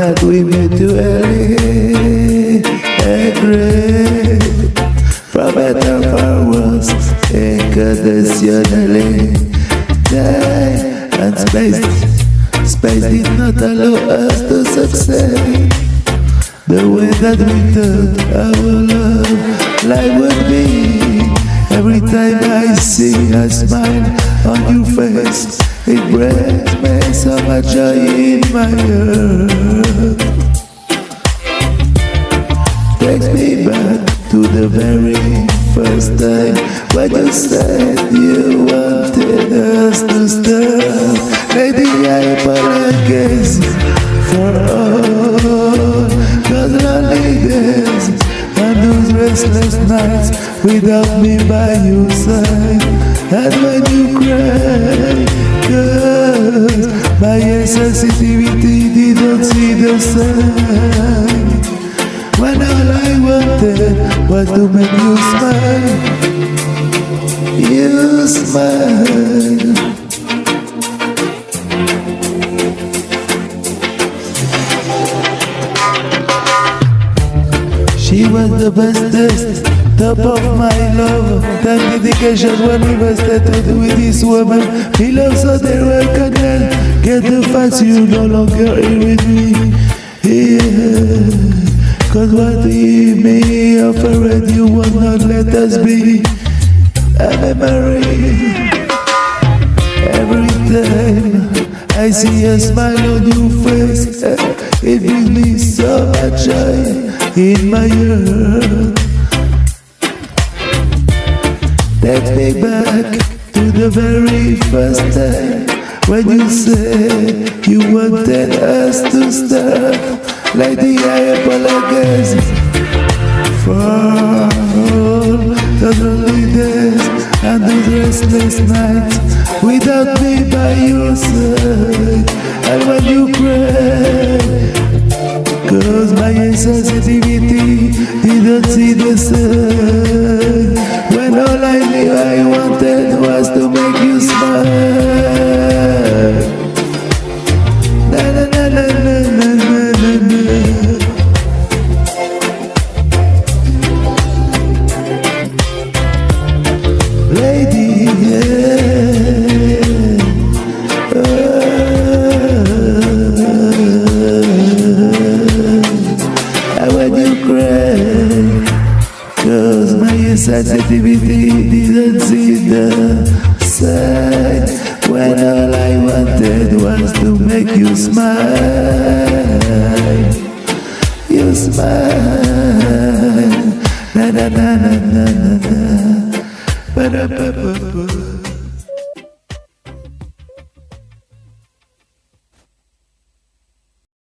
Guimetueli Egre Prometa forwards Inconditionally Time and space Space did not allow us to succeed The way that we thought our love life would be Every time I see a smile on your face It breaks my heart. Takes me back to the very first time when you said you wanted us to stop. Maybe I apologize for all those lonely days and those restless nights without me by your side. And when you cry, cause sensitivity didn't see the sign. When all I wanted was to make you smile You smile She was the bestest, top of my love Time dedication when we were started with this woman He loves so they recognize Get the facts you no longer in with me. Yeah. Cause what you may offer you will not let us be. A memory Every time I see a smile on your face eh, It brings me so much joy in my heart. Take me back to the very first time When you said you wanted us to start Lady, I apologize for the lonely days and the restless nights without me by your side. And when you cry, cause my insensitivity didn't see the sun. When all I knew I wanted was to make you smile. Cause my insensitivity didn't see the sign When all I wanted was to make you smile You smile. Na na na na na na. Ba da ba ba ba